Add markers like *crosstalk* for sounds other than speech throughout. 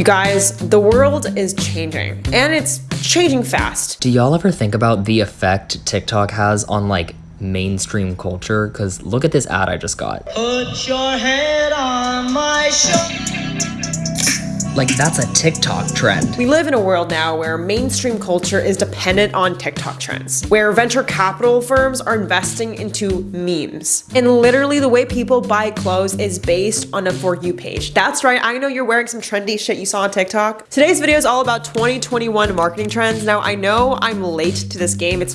You guys, the world is changing and it's changing fast. Do y'all ever think about the effect TikTok has on like mainstream culture? Because look at this ad I just got. Put your head on my shoulder. Like that's a TikTok trend. We live in a world now where mainstream culture is dependent on TikTok trends, where venture capital firms are investing into memes. And literally the way people buy clothes is based on a For You page. That's right, I know you're wearing some trendy shit you saw on TikTok. Today's video is all about 2021 marketing trends. Now I know I'm late to this game. It's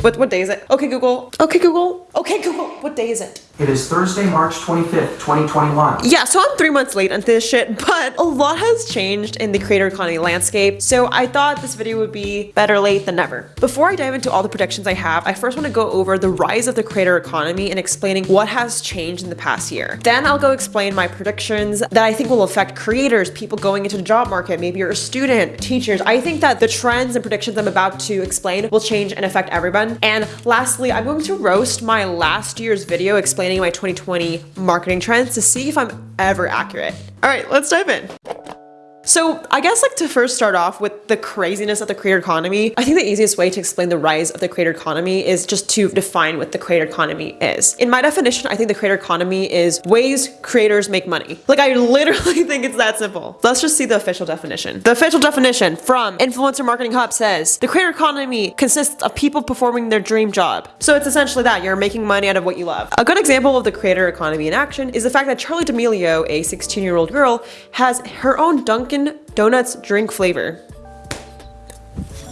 what, what day is it? Okay, Google. Okay, Google. Okay, Google. What day is it? It is Thursday, March 25th, 2021. Yeah, so I'm three months late on this shit, but a lot has changed in the creator economy landscape, so I thought this video would be better late than never. Before I dive into all the predictions I have, I first want to go over the rise of the creator economy and explaining what has changed in the past year. Then I'll go explain my predictions that I think will affect creators, people going into the job market, maybe you're a student, teachers. I think that the trends and predictions I'm about to explain will change and affect everyone. And lastly, I'm going to roast my last year's video explaining explaining my 2020 marketing trends to see if I'm ever accurate. All right, let's dive in. So I guess like to first start off with the craziness of the creator economy, I think the easiest way to explain the rise of the creator economy is just to define what the creator economy is. In my definition, I think the creator economy is ways creators make money. Like I *laughs* literally think it's that simple. Let's just see the official definition. The official definition from Influencer Marketing Hub says, the creator economy consists of people performing their dream job. So it's essentially that, you're making money out of what you love. A good example of the creator economy in action is the fact that Charli D'Amelio, a 16 year old girl, has her own Dunkin' Donuts drink flavor.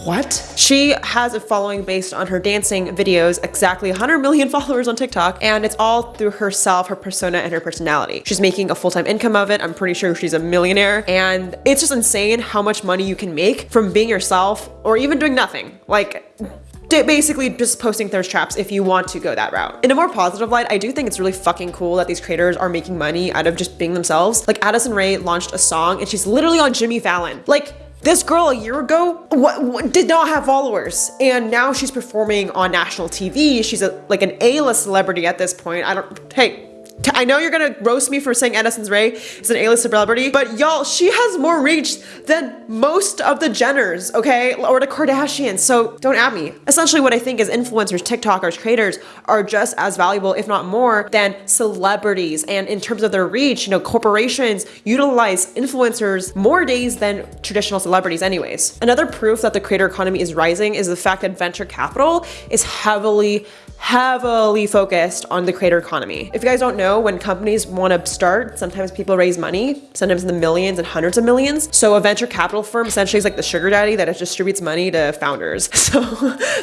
What? She has a following based on her dancing videos, exactly 100 million *laughs* followers on TikTok, and it's all through herself, her persona, and her personality. She's making a full-time income of it. I'm pretty sure she's a millionaire, and it's just insane how much money you can make from being yourself or even doing nothing. Like, basically just posting thirst traps if you want to go that route. In a more positive light, I do think it's really fucking cool that these creators are making money out of just being themselves. Like Addison Rae launched a song and she's literally on Jimmy Fallon. Like this girl a year ago what, what, did not have followers and now she's performing on national TV. She's a, like an A-list celebrity at this point. I don't, hey, I know you're gonna roast me for saying Addison Rae is an A-list celebrity, but y'all, she has more reach than most of the Jenners, okay? Or the Kardashians, so don't at me. Essentially what I think is influencers, TikTokers, creators are just as valuable, if not more, than celebrities. And in terms of their reach, you know, corporations utilize influencers more days than traditional celebrities anyways. Another proof that the creator economy is rising is the fact that venture capital is heavily heavily focused on the creator economy. If you guys don't know, when companies want to start, sometimes people raise money, sometimes in the millions and hundreds of millions. So a venture capital firm essentially is like the sugar daddy that distributes money to founders. *laughs* So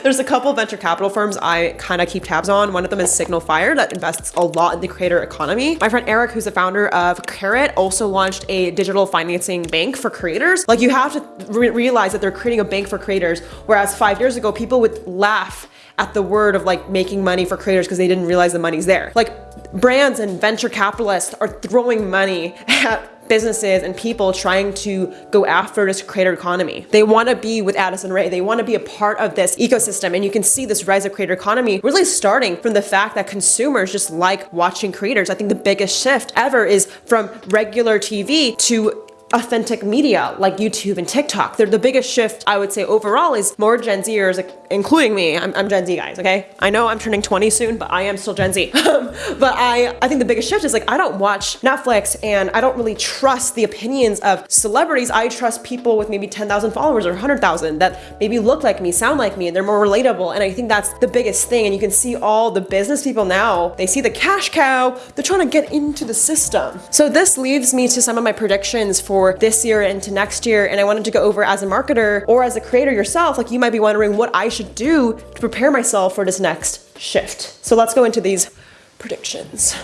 there's a couple venture capital firms I kind of keep tabs on. One of them is SignalFire that invests a lot in the creator economy. My friend Eric, who's the founder of Karat, also launched a digital financing bank for creators. Like you have to re realize that they're creating a bank for creators, whereas five years ago, people would laugh at the word of like making money for creators because they didn't realize the money's there. Like brands and venture capitalists are throwing money *laughs* at businesses and people trying to go after this creator economy. They want to be with Addison Rae. They want to be a part of this ecosystem. And you can see this rise of creator economy really starting from the fact that consumers just like watching creators. I think the biggest shift ever is from regular TV to authentic media like YouTube and TikTok. They're the biggest shift I would say overall is more Gen Zers, including me. I'm, I'm Gen Z guys, okay? I know I'm turning 20 soon, but I am still Gen Z. *laughs* but I, I think the biggest shift is like, I don't watch Netflix and I don't really trust the opinions of celebrities. I trust people with maybe 10,000 followers or 100,000 that maybe look like me, sound like me, and they're more relatable. And I think that's the biggest thing. And you can see all the business people now, they see the cash cow, they're trying to get into the system. So this leads me to some of my predictions for for this year into next year and I wanted to go over as a marketer or as a creator yourself, like you might be wondering what I should do to prepare myself for this next shift. So let's go into these predictions.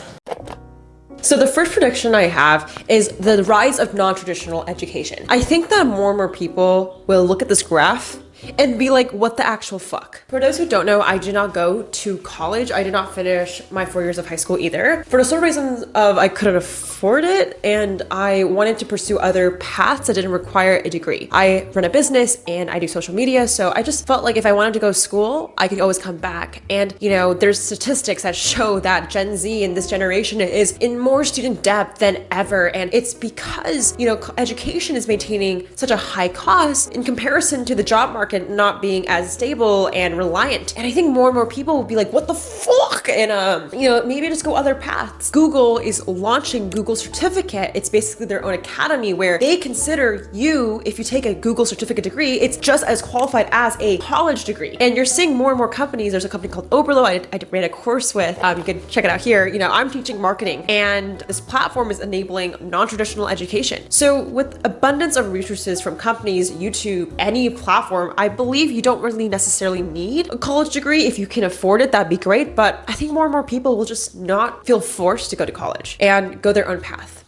So the first prediction I have is the rise of non-traditional education. I think that more and more people will look at this graph and be like, what the actual fuck? For those who don't know, I did not go to college. I did not finish my four years of high school either. For the sole reasons of I couldn't afford it and I wanted to pursue other paths that didn't require a degree. I run a business and I do social media, so I just felt like if I wanted to go to school, I could always come back. And you know, there's statistics that show that Gen Z in this generation is in more student debt than ever. And it's because, you know, education is maintaining such a high cost in comparison to the job market not being as stable and reliant. And I think more and more people will be like, what the fuck? And, um, you know, maybe just go other paths. Google is launching Google Certificate. It's basically their own academy where they consider you, if you take a Google Certificate degree, it's just as qualified as a college degree. And you're seeing more and more companies. There's a company called Oberlo I, I ran a course with. Um, you can check it out here. You know, I'm teaching marketing and this platform is enabling non-traditional education. So with abundance of resources from companies, YouTube, any platform, I believe you don't really necessarily need a college degree. If you can afford it, that'd be great. But I think more and more people will just not feel forced to go to college and go their own path.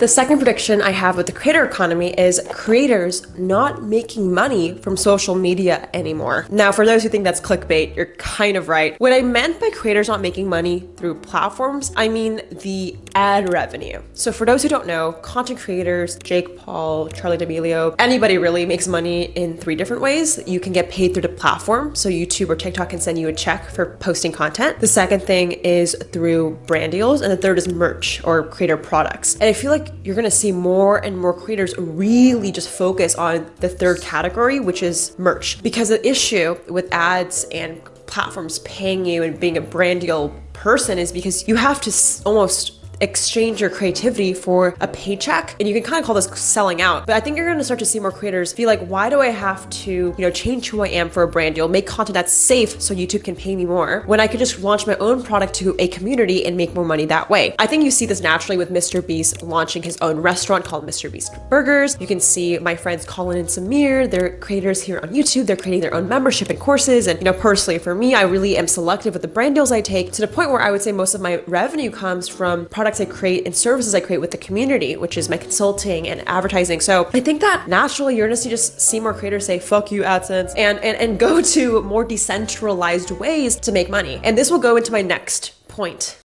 The second prediction I have with the creator economy is creators not making money from social media anymore. Now, for those who think that's clickbait, you're kind of right. What I meant by creators not making money through platforms, I mean the ad revenue. So for those who don't know, content creators, Jake Paul, Charli D'Amelio, anybody really makes money in three different ways. You can get paid through the platform. So YouTube or TikTok can send you a check for posting content. The second thing is through brand deals. And the third is merch or creator products. And I feel like you're gonna see more and more creators really just focus on the third category, which is merch. Because the issue with ads and platforms paying you and being a brand deal person is because you have to almost exchange your creativity for a paycheck. And you can kind of call this selling out. But I think you're going to start to see more creators be like, why do I have to, you know, change who I am for a brand deal, make content that's safe so YouTube can pay me more when I could just launch my own product to a community and make more money that way. I think you see this naturally with Mr. Beast launching his own restaurant called Mr. Beast Burgers. You can see my friends Colin and Samir, they're creators here on YouTube. They're creating their own membership and courses. And, you know, personally for me, I really am selective with the brand deals I take to the point where I would say most of my revenue comes from product products I create and services I create with the community, which is my consulting and advertising. So I think that naturally you're gonna just see more creators say, fuck you AdSense and, and, and go *laughs* to more decentralized ways to make money. And this will go into my next point.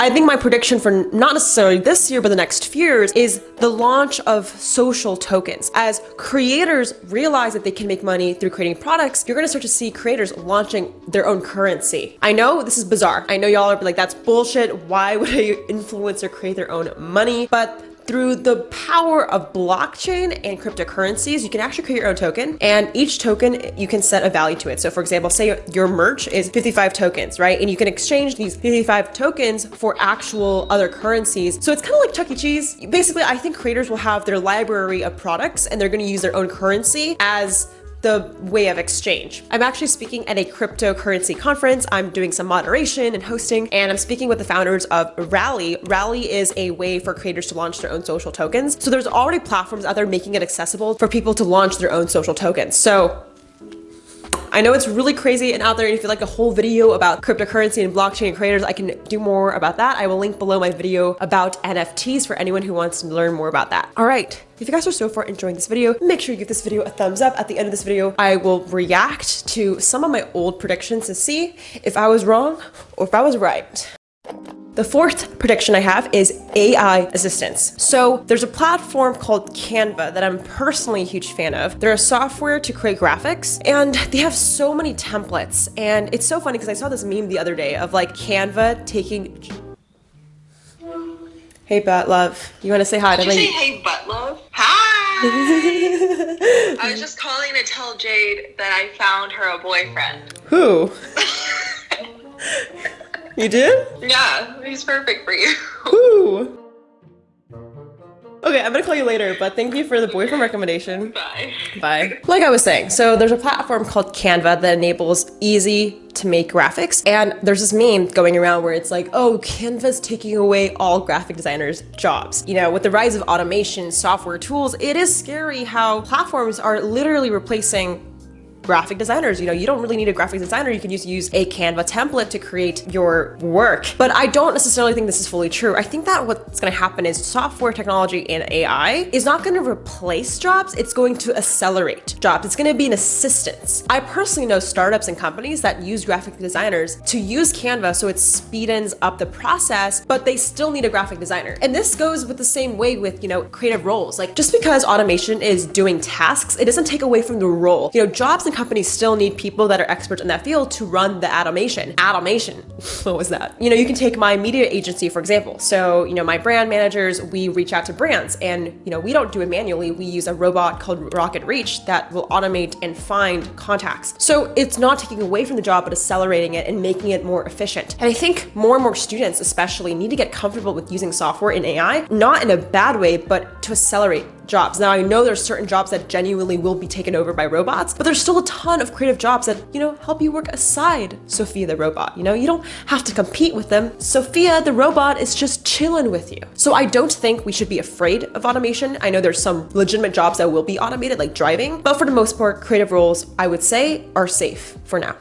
I think my prediction for not necessarily this year, but the next few years is the launch of social tokens. As creators realize that they can make money through creating products, you're gonna start to see creators launching their own currency. I know this is bizarre. I know y'all are like, that's bullshit. Why would a *laughs* influencer create their own money? But through the power of blockchain and cryptocurrencies, you can actually create your own token and each token you can set a value to it. So for example, say your merch is 55 tokens, right? And you can exchange these 55 tokens for actual other currencies. So it's kind of like Chuck E. Cheese. Basically, I think creators will have their library of products and they're going to use their own currency as the way of exchange. I'm actually speaking at a cryptocurrency conference. I'm doing some moderation and hosting, and I'm speaking with the founders of Rally. Rally is a way for creators to launch their own social tokens. So there's already platforms out there making it accessible for people to launch their own social tokens. So I know it's really crazy and out there and if you'd like a whole video about cryptocurrency and blockchain creators, I can do more about that. I will link below my video about NFTs for anyone who wants to learn more about that. All right. If you guys are so far enjoying this video, make sure you give this video a thumbs up. At the end of this video, I will react to some of my old predictions to see if I was wrong or if I was right. The fourth prediction I have is AI assistance. So there's a platform called Canva that I'm personally a huge fan of. They're a software to create graphics and they have so many templates. And it's so funny because I saw this meme the other day of like Canva taking Hey, Butt Love. You want to say hi Did to you me? say hey, butt love? Hi! *laughs* I was just calling to tell Jade that I found her a boyfriend. Who? *laughs* you did? Yeah, he's perfect for you. Who? Okay, I'm gonna call you later, but thank you for the boyfriend recommendation. Bye. Bye. Like I was saying, so there's a platform called Canva that enables easy to make graphics. And there's this meme going around where it's like, oh, Canva's taking away all graphic designers' jobs. You know, with the rise of automation, software tools, it is scary how platforms are literally replacing graphic designers. You know, you don't really need a graphic designer. You can just use a Canva template to create your work. But I don't necessarily think this is fully true. I think that what's going to happen is software technology and AI is not going to replace jobs. It's going to accelerate jobs. It's going to be an assistance. I personally know startups and companies that use graphic designers to use Canva so it speedens up the process, but they still need a graphic designer. And this goes with the same way with, you know, creative roles. Like just because automation is doing tasks, it doesn't take away from the role. You know, jobs and companies still need people that are experts in that field to run the automation. Automation. *laughs* what was that? You know, you can take my media agency, for example. So, you know, my brand managers, we reach out to brands and, you know, we don't do it manually. We use a robot called RocketReach that will automate and find contacts. So it's not taking away from the job, but accelerating it and making it more efficient. And I think more and more students especially need to get comfortable with using software in AI, not in a bad way, but to accelerate jobs. Now I know there's certain jobs that genuinely will be taken over by robots, but there's still a ton of creative jobs that, you know, help you work aside Sophia the robot. You know, you don't have to compete with them. Sophia the robot is just chilling with you. So I don't think we should be afraid of automation. I know there's some legitimate jobs that will be automated like driving, but for the most part, creative roles, I would say are safe for now.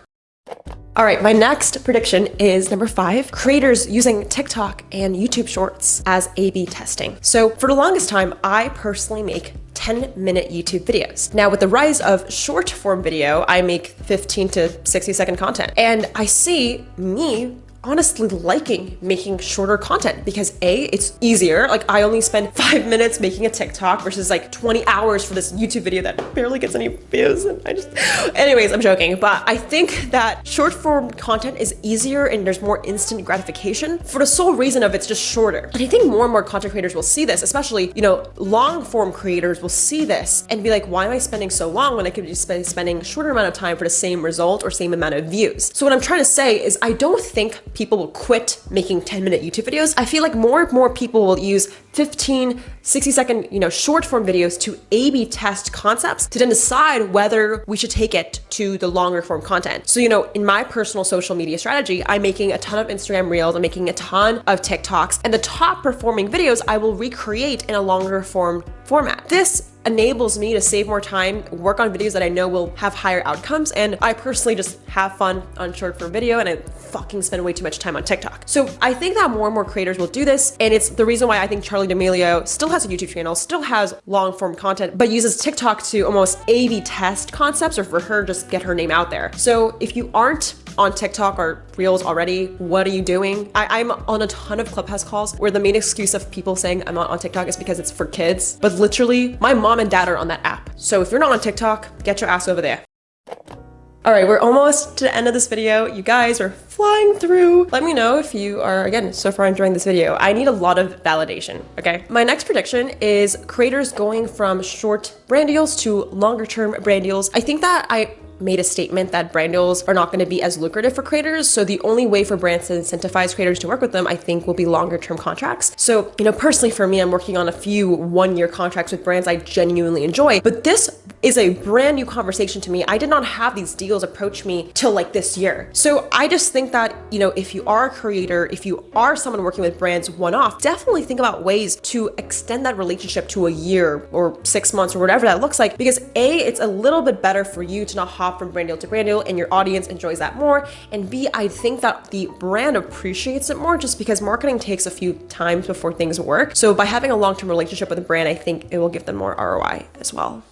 All right, my next prediction is number five, creators using TikTok and YouTube Shorts as A-B testing. So for the longest time, I personally make 10 minute YouTube videos. Now with the rise of short form video, I make 15 to 60 second content. And I see me honestly liking making shorter content because A, it's easier. Like I only spend *laughs* five minutes making a TikTok versus like 20 hours for this YouTube video that barely gets any views. And I just, *laughs* anyways, I'm joking. But I think that short form content is easier and there's more instant gratification for the sole reason of it's just shorter. And I think more and more content creators will see this, especially, you know, long form creators will see this and be like, why am I spending so long when I could be spending shorter amount of time for the same result or same amount of views? So what I'm trying to say is I don't think people will quit making 10 minute YouTube videos. I feel like more and more people will use 15, 60 second, you know, short form videos to A-B test concepts to then decide whether we should take it to the longer form content. So, you know, in my personal social media strategy, I'm making a ton of Instagram reels, I'm making a ton of TikToks, and the top performing videos I will recreate in a longer form format. This enables me to save more time, work on videos that I know will have higher outcomes, and I personally just have fun on short form video and I fucking spend way too much time on TikTok. So I think that more and more creators will do this, and it's the reason why I think Charli D'Amelio still has a YouTube channel, still has long form content, but uses TikTok to almost A-B test concepts or for her just get her name out there. So if you aren't on TikTok or Reels already, what are you doing? I, am on a ton of Clubhouse calls where the main excuse of people saying I'm not on TikTok is because it's for kids. But literally, my mom and dad are on that app. So if you're not on TikTok, get your ass over there. All right, we're almost to the end of this video. You guys are flying through. Let me know if you are, again, so far enjoying this video. I need a lot of validation, okay? My next prediction is creators going from short brand deals to longer term brand deals. I think that I made a statement that brand deals are not going to be as lucrative for creators. So the only way for brands to incentivize creators to work with them, I think, will be longer term contracts. So, you know, personally for me, I'm working on a few one year contracts with brands I genuinely enjoy. But this is a brand new conversation to me. I did not have these deals approach me till like this year. So I just think that, you know, if you are a creator, if you are someone working with brands one off, definitely think about ways to extend that relationship to a year or six months or whatever that looks like. Because A, it's a little bit better for you to not hop from brand deal to brand deal and your audience enjoys that more. And B, I think that the brand appreciates it more just because marketing takes a few times before things work. So by having a long-term relationship with a brand, I think it will give them more ROI as well.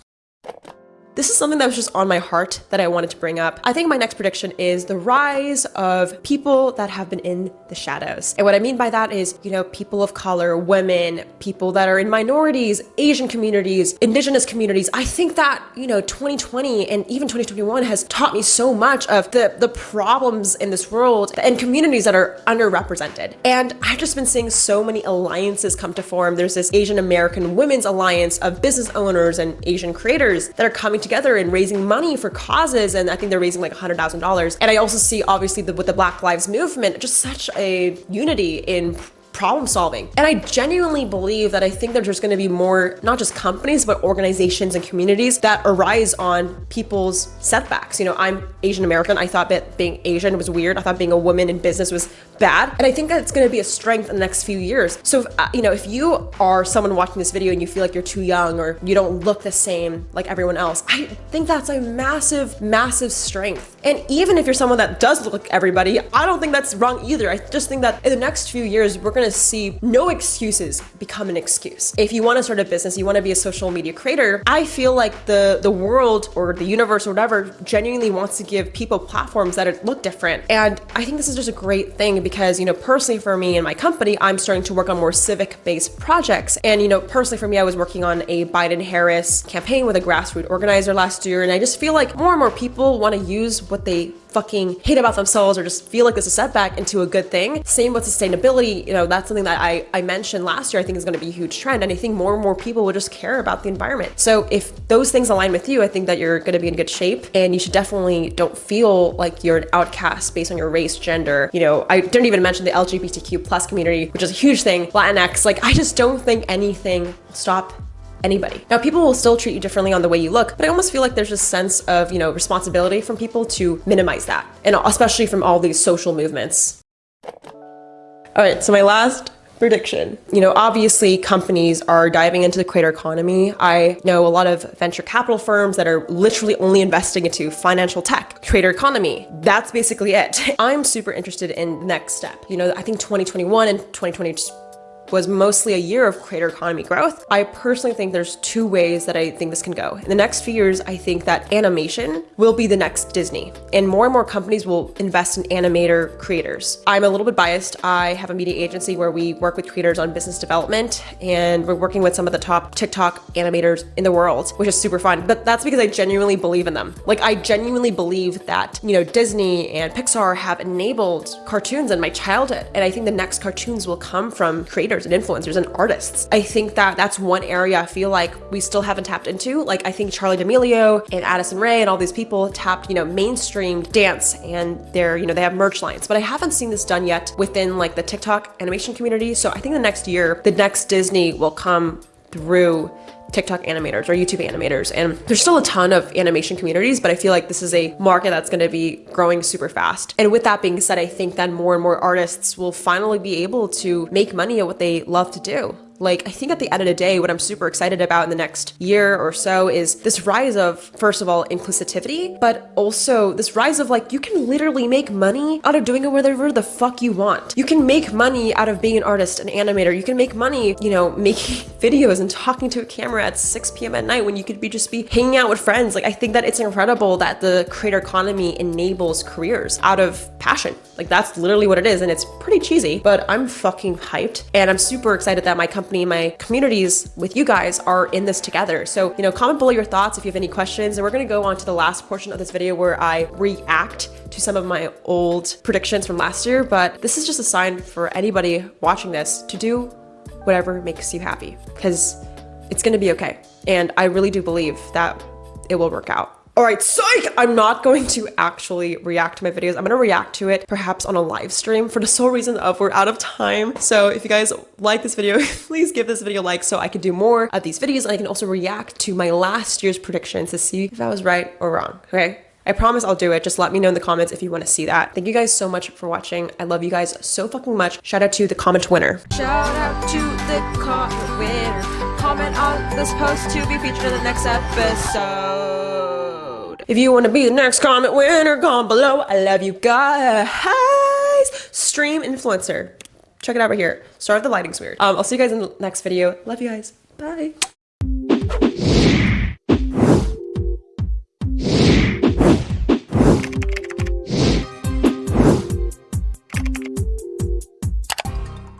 This is something that was just on my heart that I wanted to bring up. I think my next prediction is the rise of people that have been in the shadows. And what I mean by that is, you know, people of color, women, people that are in minorities, Asian communities, indigenous communities. I think that, you know, 2020 and even 2021 has taught me so much of the, the problems in this world and communities that are underrepresented. And I've just been seeing so many alliances come to form. There's this Asian American Women's Alliance of business owners and Asian creators that are coming together and raising money for causes. And I think they're raising like $100,000. And I also see obviously the, with the Black Lives Movement, just such a unity in problem solving. And I genuinely believe that I think that there's going to be more, not just companies, but organizations and communities that arise on people's setbacks. You know, I'm Asian American. I thought that being Asian was weird. I thought being a woman in business was bad. And I think that it's going to be a strength in the next few years. So, if, uh, you know, if you are someone watching this video and you feel like you're too young or you don't look the same like everyone else, I think that's a massive, massive strength. And even if you're someone that does look like everybody, I don't think that's wrong either. I just think that in the next few years, we're going to see no excuses become an excuse. If you want to start a business, you want to be a social media creator, I feel like the, the world or the universe or whatever genuinely wants to give people platforms that look different. And I think this is just a great thing because, you know, personally for me and my company, I'm starting to work on more civic based projects. And, you know, personally for me, I was working on a Biden Harris campaign with a grassroots organizer last year. And I just feel like more and more people want to use what they fucking hate about themselves or just feel like is a setback into a good thing. Same with sustainability. You know, that's something that I, I mentioned last year, I think is going to be a huge trend. And I think more and more people will just care about the environment. So if those things align with you, I think that you're going to be in good shape and you should definitely don't feel like you're an outcast based on your race, gender. You know, I didn't even mention the LGBTQ plus community, which is a huge thing, Latinx. Like, I just don't think anything will stop anybody. Now, people will still treat you differently on the way you look, but I almost feel like there's a sense of, you know, responsibility from people to minimize that, and especially from all these social movements. All right, so my last prediction. You know, obviously companies are diving into the creator economy. I know a lot of venture capital firms that are literally only investing into financial tech, creator economy. That's basically it. *laughs* I'm super interested in the next step. You know, I think 2021 and 2022 was mostly a year of creator economy growth. I personally think there's two ways that I think this can go. In the next few years, I think that animation will be the next Disney and more and more companies will invest in animator creators. I'm a little bit biased. I have a media agency where we work with creators on business development and we're working with some of the top TikTok animators in the world, which is super fun. But that's because I genuinely believe in them. Like I genuinely believe that, you know, Disney and Pixar have enabled cartoons in my childhood. And I think the next cartoons will come from creators creators and influencers and artists. I think that that's one area I feel like we still haven't tapped into. Like I think Charli D'Amelio and Addison Rae and all these people tapped, you know, mainstream dance and they're, you know, they have merch lines, but I haven't seen this done yet within like the TikTok animation community. So I think the next year, the next Disney will come through TikTok animators or YouTube animators. And there's still a ton of animation communities, but I feel like this is a market that's going to be growing super fast. And with that being said, I think that more and more artists will finally be able to make money at what they love to do. Like, I think at the end of the day, what I'm super excited about in the next year or so is this rise of, first of all, inclusivity, but also this rise of like, you can literally make money out of doing it whatever the fuck you want. You can make money out of being an artist, an animator. You can make money, you know, *laughs* making videos and talking to a camera at 6 p.m. at night when you could be just be hanging out with friends. Like, I think that it's incredible that the creator economy enables careers out of passion. Like, that's literally what it is. And it's pretty cheesy, but I'm fucking hyped. And I'm super excited that my company company, my communities with you guys are in this together. So, you know, comment below your thoughts if you have any questions. And we're going to go on to the last portion of this video where I react to some of my old predictions from last year. But this is just a sign for anybody watching this to do whatever makes you happy because it's going to be okay. And I really do believe that it will work out. All right, psych! I'm not going to actually react to my videos. I'm gonna react to it perhaps on a live stream for the sole reason of we're out of time. So if you guys like this video, *laughs* please give this video a like so I can do more of these videos and I can also react to my last year's predictions to see if I was right or wrong, okay? I promise I'll do it. Just let me know in the comments if you want to see that. Thank you guys so much for watching. I love you guys so fucking much. Shout out to the comment winner. Shout out to the comment winner. Comment on this post to be featured in the next episode. If you want to be the next comment winner, comment below. I love you guys. Stream influencer. Check it out right here. Start if the lighting's weird. Um, I'll see you guys in the next video. Love you guys. Bye.